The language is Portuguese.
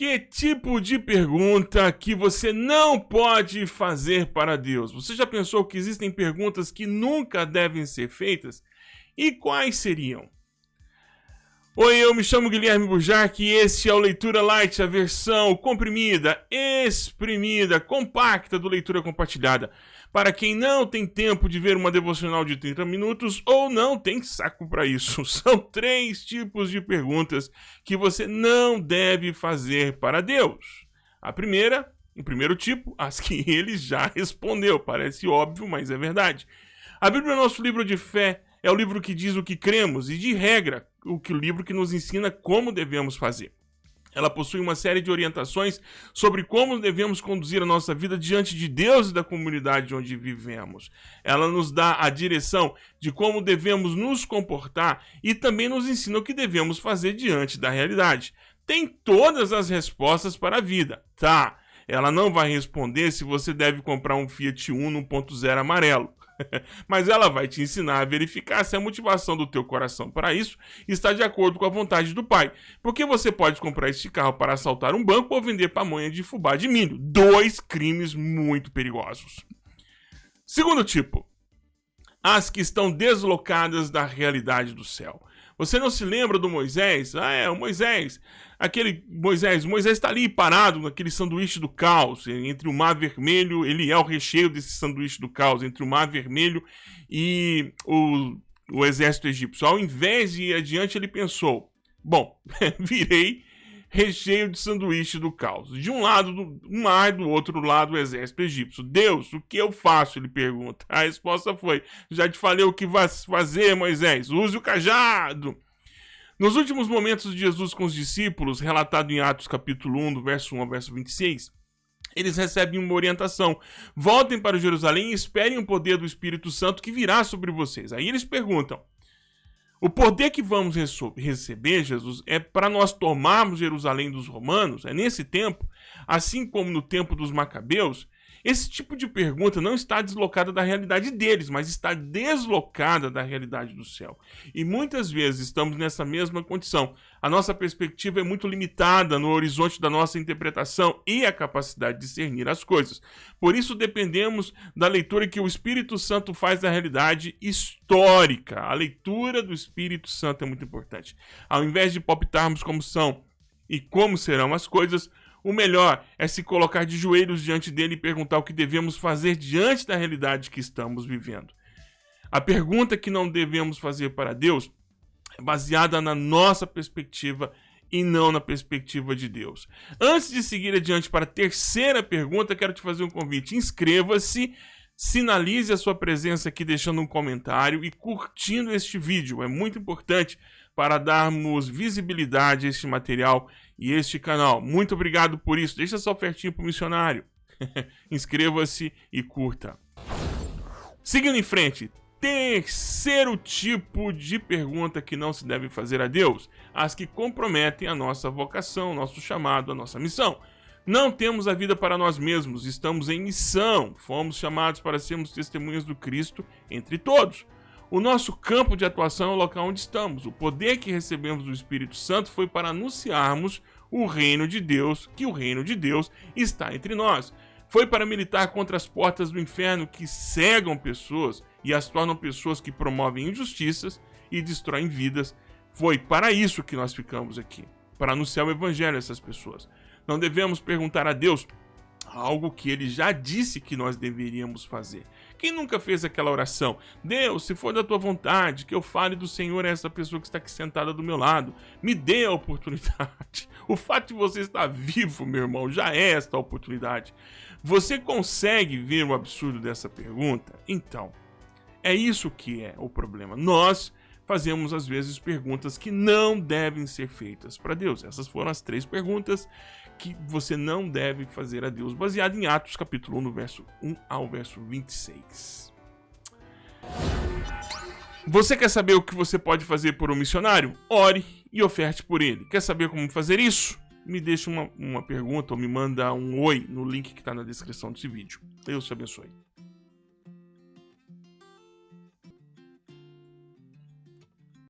Que tipo de pergunta que você não pode fazer para Deus? Você já pensou que existem perguntas que nunca devem ser feitas? E quais seriam? Oi, eu me chamo Guilherme Bujarque e este é o Leitura Light, a versão comprimida, exprimida, compacta do Leitura Compartilhada. Para quem não tem tempo de ver uma devocional de 30 minutos ou não tem saco para isso, são três tipos de perguntas que você não deve fazer para Deus. A primeira, o primeiro tipo, as que ele já respondeu. Parece óbvio, mas é verdade. A Bíblia é nosso livro de fé é o livro que diz o que cremos e, de regra, o que o livro que nos ensina como devemos fazer. Ela possui uma série de orientações sobre como devemos conduzir a nossa vida diante de Deus e da comunidade onde vivemos. Ela nos dá a direção de como devemos nos comportar e também nos ensina o que devemos fazer diante da realidade. Tem todas as respostas para a vida, tá? Ela não vai responder se você deve comprar um Fiat Uno 1.0 amarelo. Mas ela vai te ensinar a verificar se a motivação do teu coração para isso está de acordo com a vontade do pai. Porque você pode comprar este carro para assaltar um banco ou vender pamonha de fubá de milho. Dois crimes muito perigosos. Segundo tipo, as que estão deslocadas da realidade do céu. Você não se lembra do Moisés? Ah, é, o Moisés. Aquele Moisés, Moisés está ali parado naquele sanduíche do caos, entre o mar vermelho, ele é o recheio desse sanduíche do caos, entre o mar vermelho e o, o exército egípcio. Ao invés de ir adiante, ele pensou: bom, virei recheio de sanduíche do caos. De um lado do mar, do outro lado o exército egípcio. Deus, o que eu faço? Ele pergunta. A resposta foi: Já te falei o que vas fazer, Moisés. Use o cajado. Nos últimos momentos de Jesus com os discípulos, relatado em Atos capítulo 1, do verso 1 ao verso 26, eles recebem uma orientação. Voltem para Jerusalém e esperem o poder do Espírito Santo que virá sobre vocês. Aí eles perguntam: o poder que vamos receber, Jesus, é para nós tomarmos Jerusalém dos romanos, é nesse tempo, assim como no tempo dos macabeus, esse tipo de pergunta não está deslocada da realidade deles, mas está deslocada da realidade do céu. E muitas vezes estamos nessa mesma condição. A nossa perspectiva é muito limitada no horizonte da nossa interpretação e a capacidade de discernir as coisas. Por isso dependemos da leitura que o Espírito Santo faz da realidade histórica. A leitura do Espírito Santo é muito importante. Ao invés de palpitarmos como são e como serão as coisas, o melhor é se colocar de joelhos diante dele e perguntar o que devemos fazer diante da realidade que estamos vivendo. A pergunta que não devemos fazer para Deus é baseada na nossa perspectiva e não na perspectiva de Deus. Antes de seguir adiante para a terceira pergunta, quero te fazer um convite. Inscreva-se, sinalize a sua presença aqui deixando um comentário e curtindo este vídeo. É muito importante para darmos visibilidade a este material e este canal. Muito obrigado por isso. Deixa sua ofertinha para o missionário. Inscreva-se e curta. Seguindo em frente, terceiro tipo de pergunta que não se deve fazer a Deus, as que comprometem a nossa vocação, nosso chamado, a nossa missão. Não temos a vida para nós mesmos, estamos em missão. Fomos chamados para sermos testemunhas do Cristo entre todos. O nosso campo de atuação é o local onde estamos. O poder que recebemos do Espírito Santo foi para anunciarmos o reino de Deus, que o reino de Deus está entre nós. Foi para militar contra as portas do inferno que cegam pessoas e as tornam pessoas que promovem injustiças e destroem vidas. Foi para isso que nós ficamos aqui, para anunciar o evangelho a essas pessoas. Não devemos perguntar a Deus algo que ele já disse que nós deveríamos fazer. Quem nunca fez aquela oração? Deus, se for da tua vontade, que eu fale do Senhor a essa pessoa que está aqui sentada do meu lado. Me dê a oportunidade. O fato de você estar vivo, meu irmão, já é esta oportunidade. Você consegue ver o absurdo dessa pergunta? Então, é isso que é o problema. Nós fazemos às vezes perguntas que não devem ser feitas para Deus. Essas foram as três perguntas que você não deve fazer a Deus, baseado em Atos capítulo 1, no verso 1 ao verso 26. Você quer saber o que você pode fazer por um missionário? Ore e oferte por ele. Quer saber como fazer isso? Me deixa uma, uma pergunta ou me manda um oi no link que está na descrição desse vídeo. Deus te abençoe.